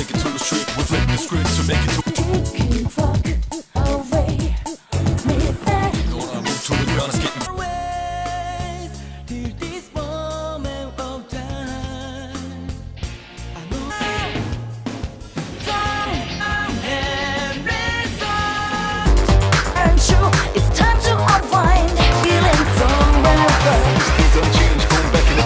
take it to the. We the script to make it to. the that. You to getting away till this moment of time. I know. Time and reason. And it's time.